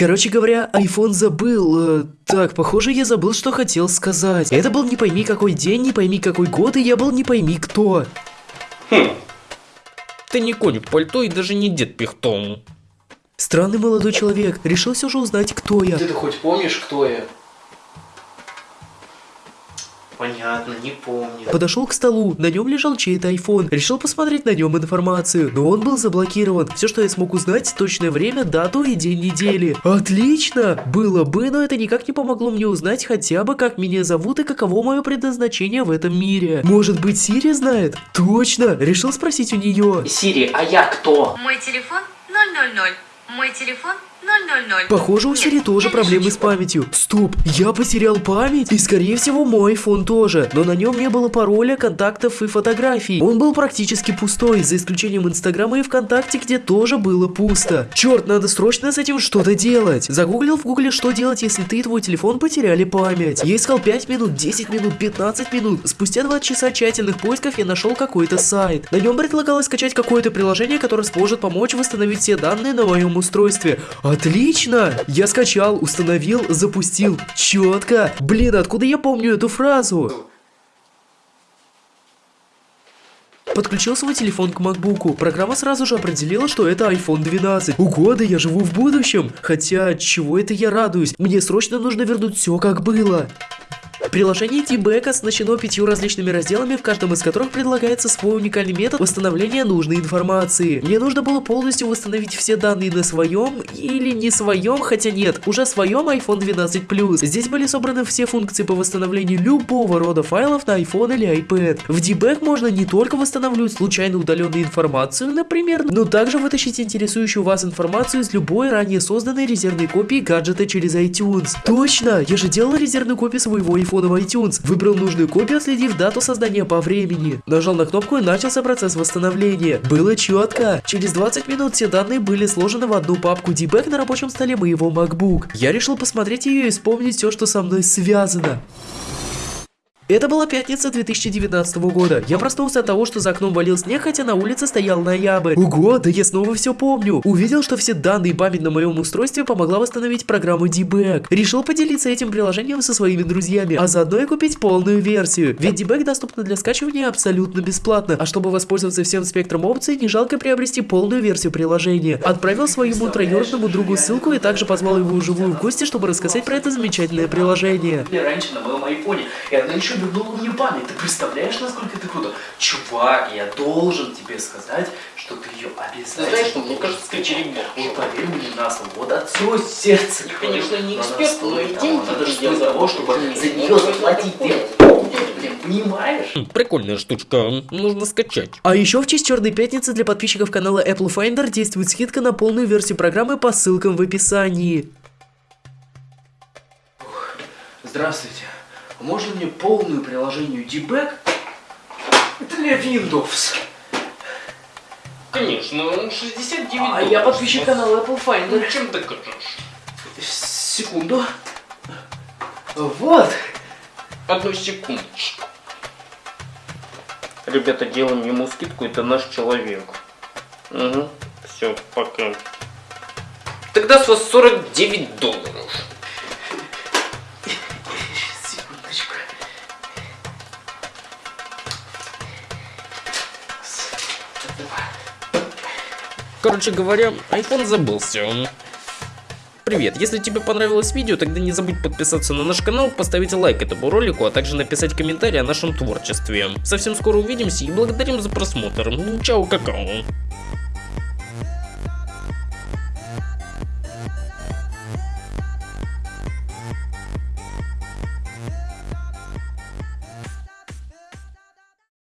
Короче говоря, iPhone забыл. э, так, похоже, я забыл, что хотел сказать. Это был не пойми какой день, не пойми какой год, и я был не пойми кто. Ты не конь в пальто и даже не дед пихтом. Странный молодой человек, решил все же узнать, кто я. Ты хоть помнишь, кто я? Понятно, не помню. Подошел к столу, на нем лежал чей-то iPhone, решил посмотреть на нем информацию, но он был заблокирован. Все, что я смог узнать, точное время, дату и день недели. Отлично! Было бы, но это никак не помогло мне узнать хотя бы, как меня зовут и каково мое предназначение в этом мире. Может быть, Сири знает? Точно! Решил спросить у нее. Сири, а я кто? Мой телефон 000. Мой телефон 000. Похоже, у Сири тоже проблемы с памятью. Стоп, я потерял память? И скорее всего мой iPhone тоже. Но на нем не было пароля, контактов и фотографий. Он был практически пустой, за исключением Инстаграма и ВКонтакте, где тоже было пусто. Черт, надо срочно с этим что-то делать. Загуглил в гугле, что делать, если ты и твой телефон потеряли память. Я искал 5 минут, 10 минут, 15 минут. Спустя 2 часа тщательных поисков я нашел какой-то сайт. На нем предлагалось скачать какое-то приложение, которое сможет помочь восстановить все данные на моем устройстве. Отлично! Я скачал, установил, запустил. Четко. Блин, откуда я помню эту фразу? Подключил свой телефон к макбуку. Программа сразу же определила, что это iPhone 12. Ого, я живу в будущем. Хотя, чего это я радуюсь? Мне срочно нужно вернуть все как было. Приложение T-Back оснащено пятью различными разделами, в каждом из которых предлагается свой уникальный метод восстановления нужной информации. Мне нужно было полностью восстановить все данные на своем или не своем, хотя нет, уже своем iPhone 12 Plus. Здесь были собраны все функции по восстановлению любого рода файлов на iPhone или iPad. В D-Back можно не только восстанавливать случайно удаленную информацию, например, но также вытащить интересующую вас информацию из любой ранее созданной резервной копии гаджета через iTunes. Точно, я же делал резервную копию своего iPhone в iTunes. Выбрал нужную копию, отследив дату создания по времени. Нажал на кнопку и начался процесс восстановления. Было четко. Через 20 минут все данные были сложены в одну папку D-Back на рабочем столе моего MacBook. Я решил посмотреть ее и вспомнить все, что со мной связано. Это была пятница 2019 года. Я проснулся от того, что за окном валил снег, хотя на улице стоял ноябрь. Ого, да я снова все помню. Увидел, что все данные и память на моем устройстве помогла восстановить программу Debug. Решил поделиться этим приложением со своими друзьями, а заодно и купить полную версию. Ведь Debug доступна для скачивания абсолютно бесплатно. А чтобы воспользоваться всем спектром опций, не жалко приобрести полную версию приложения. Отправил своему троюродному другу ссылку и также позвал его вживую в гости, чтобы рассказать про это замечательное приложение. Или раньше на моем айфоне, и она еще вернула мне память. Ты представляешь, насколько это круто? Чувак, я должен тебе сказать, что ты ее обязательно... Знаешь, что, мне кажется, ты черепок. Вот поверь мне на слово, вот от всего сердца. Я, конечно, не эксперт, но стоит и деньги Надо ты стоит я того, чтобы за нее заплатить. Ты понимаешь? Хм, Прикольная штучка, нужно скачать. А еще в честь Черной Пятницы для подписчиков канала Apple Finder действует скидка на полную версию программы по ссылкам в описании. Здравствуйте. Можно мне полную приложению Debug для Windows? Конечно, 69 А я подписчик канала Apple Finder. Ну, чем докажешь? Секунду. Вот. Одну секундочку. Ребята, делаем ему скидку, это наш человек. Угу, все, пока. Тогда с вас 49 долларов. Короче говоря, iPhone забылся. Привет, если тебе понравилось видео, тогда не забудь подписаться на наш канал, поставить лайк этому ролику, а также написать комментарий о нашем творчестве. Совсем скоро увидимся и благодарим за просмотр. Чао, какао.